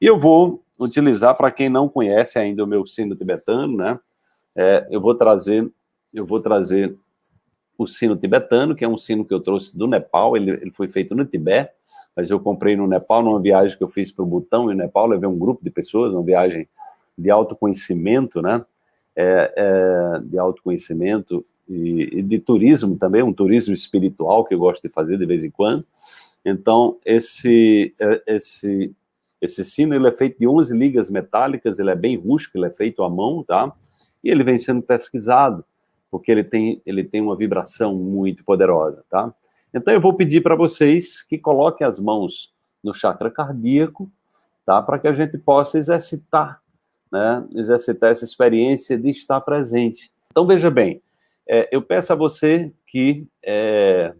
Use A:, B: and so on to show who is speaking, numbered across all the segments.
A: E eu vou utilizar, para quem não conhece ainda o meu sino tibetano, né? É, eu vou trazer, eu vou trazer o sino tibetano, que é um sino que eu trouxe do Nepal, ele, ele foi feito no Tibete, mas eu comprei no Nepal, numa viagem que eu fiz para o Butão e no Nepal, levei um grupo de pessoas, uma viagem de autoconhecimento, né? É, é, de autoconhecimento e, e, de turismo também, um turismo espiritual que eu gosto de fazer de vez em quando. Então, esse, é, esse, esse sino ele é feito de 11 ligas metálicas, ele é bem rústico, ele é feito à mão, tá? E ele vem sendo pesquisado, porque ele tem, ele tem uma vibração muito poderosa, tá? Então, eu vou pedir para vocês que coloquem as mãos no chakra cardíaco, tá? Para que a gente possa exercitar, né? Exercitar essa experiência de estar presente. Então, veja bem, é, eu peço a você que, é,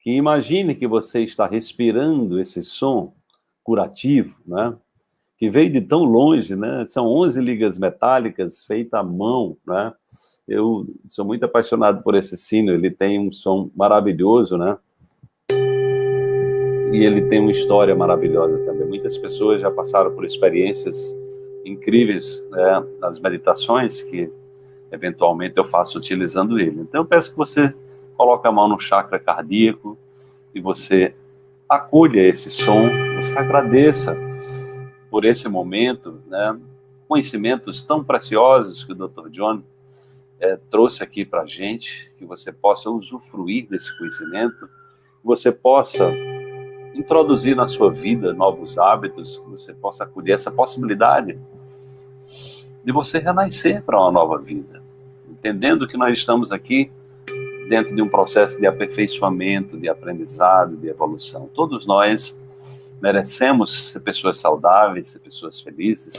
A: que imagine que você está respirando esse som curativo, né? que veio de tão longe, né? São 11 ligas metálicas feitas à mão, né? Eu sou muito apaixonado por esse sino, ele tem um som maravilhoso, né? E ele tem uma história maravilhosa também. Muitas pessoas já passaram por experiências incríveis né, nas meditações que eventualmente eu faço utilizando ele. Então eu peço que você coloque a mão no chakra cardíaco e você acolha esse som, você agradeça por esse momento, né? conhecimentos tão preciosos que o Dr. John é, trouxe aqui para a gente, que você possa usufruir desse conhecimento, que você possa introduzir na sua vida novos hábitos, que você possa acolher essa possibilidade de você renascer para uma nova vida entendendo que nós estamos aqui dentro de um processo de aperfeiçoamento, de aprendizado, de evolução. Todos nós merecemos ser pessoas saudáveis, ser pessoas felizes,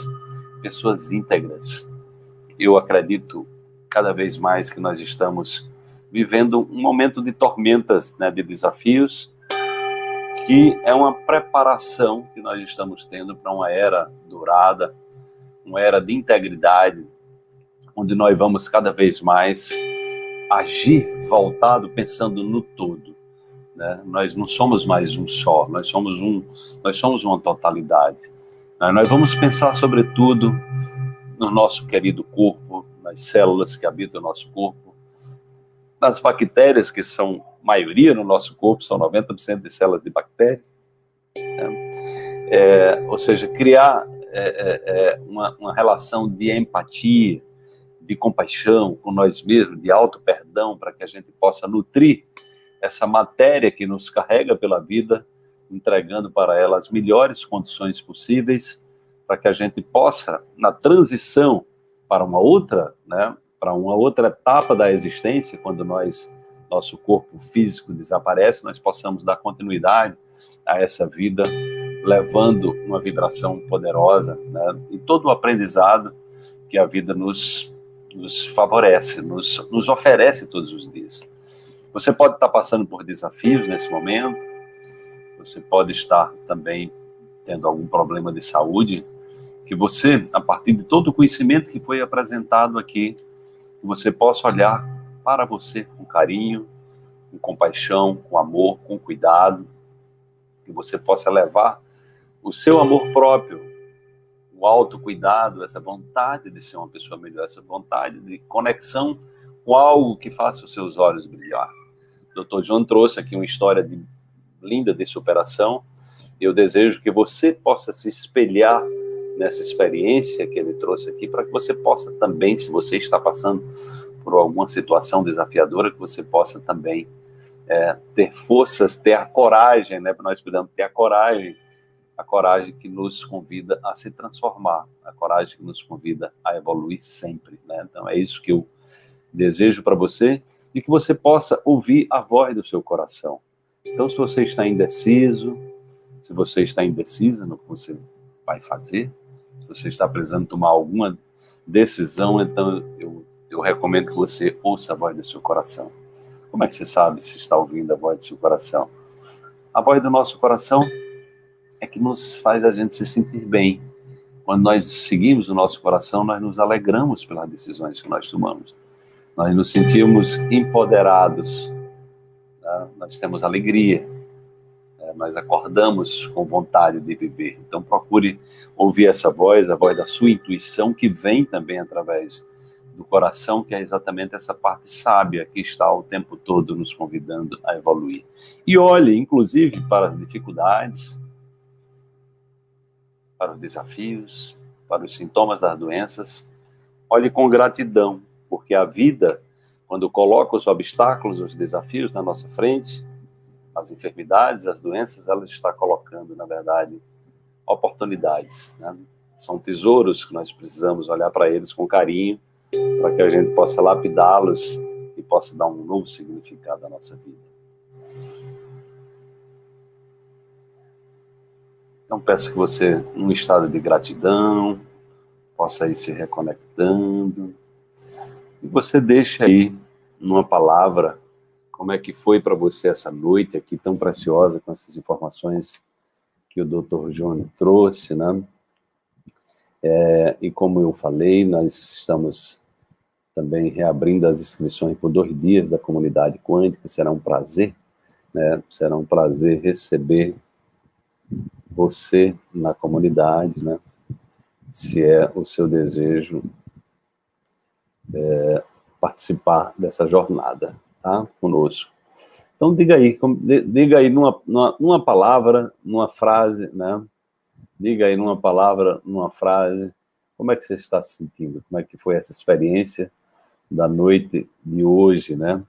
A: pessoas íntegras. Eu acredito cada vez mais que nós estamos vivendo um momento de tormentas, né, de desafios, que é uma preparação que nós estamos tendo para uma era dourada, uma era de integridade, onde nós vamos cada vez mais agir voltado pensando no todo. Né? Nós não somos mais um só, nós somos um, nós somos uma totalidade. Né? Nós vamos pensar sobretudo no nosso querido corpo, nas células que habitam o nosso corpo, nas bactérias que são maioria no nosso corpo, são 90% de células de bactérias. Né? É, ou seja, criar é, é, é uma, uma relação de empatia, de compaixão com nós mesmos, de auto perdão, para que a gente possa nutrir essa matéria que nos carrega pela vida, entregando para ela as melhores condições possíveis, para que a gente possa, na transição para uma outra, né, para uma outra etapa da existência, quando nós nosso corpo físico desaparece, nós possamos dar continuidade a essa vida, levando uma vibração poderosa, né, e todo o aprendizado que a vida nos nos favorece, nos, nos oferece todos os dias. Você pode estar passando por desafios nesse momento, você pode estar também tendo algum problema de saúde, que você, a partir de todo o conhecimento que foi apresentado aqui, você possa olhar para você com carinho, com compaixão, com amor, com cuidado, que você possa levar o seu amor próprio o autocuidado, essa vontade de ser uma pessoa melhor, essa vontade de conexão com algo que faça os seus olhos brilhar. O Dr. John trouxe aqui uma história de, linda de superação. Eu desejo que você possa se espelhar nessa experiência que ele trouxe aqui, para que você possa também, se você está passando por alguma situação desafiadora, que você possa também é, ter forças, ter a coragem, né? Nós podemos ter a coragem a coragem que nos convida a se transformar, a coragem que nos convida a evoluir sempre. Né? Então é isso que eu desejo para você e que você possa ouvir a voz do seu coração. Então, se você está indeciso, se você está indecisa no que você vai fazer, se você está precisando tomar alguma decisão, então eu, eu recomendo que você ouça a voz do seu coração. Como é que você sabe se está ouvindo a voz do seu coração? A voz do nosso coração é que nos faz a gente se sentir bem. Quando nós seguimos o nosso coração, nós nos alegramos pelas decisões que nós tomamos. Nós nos sentimos empoderados, né? nós temos alegria, né? nós acordamos com vontade de viver. Então procure ouvir essa voz, a voz da sua intuição, que vem também através do coração, que é exatamente essa parte sábia que está o tempo todo nos convidando a evoluir. E olhe, inclusive, para as dificuldades, para os desafios, para os sintomas das doenças, olhe com gratidão, porque a vida, quando coloca os obstáculos, os desafios na nossa frente, as enfermidades, as doenças, ela está colocando, na verdade, oportunidades. Né? São tesouros que nós precisamos olhar para eles com carinho, para que a gente possa lapidá-los e possa dar um novo significado à nossa vida. Então peço que você, num estado de gratidão, possa ir se reconectando, e você deixe aí, numa palavra, como é que foi para você essa noite aqui tão preciosa, com essas informações que o Dr. João trouxe, né? É, e como eu falei, nós estamos também reabrindo as inscrições por dois dias da comunidade quântica, será um prazer, né? será um prazer receber você na comunidade, né? se é o seu desejo é, participar dessa jornada, tá? Conosco. Então, diga aí, diga aí numa, numa, numa palavra, numa frase, né? Diga aí numa palavra, numa frase, como é que você está se sentindo? Como é que foi essa experiência da noite de hoje, né?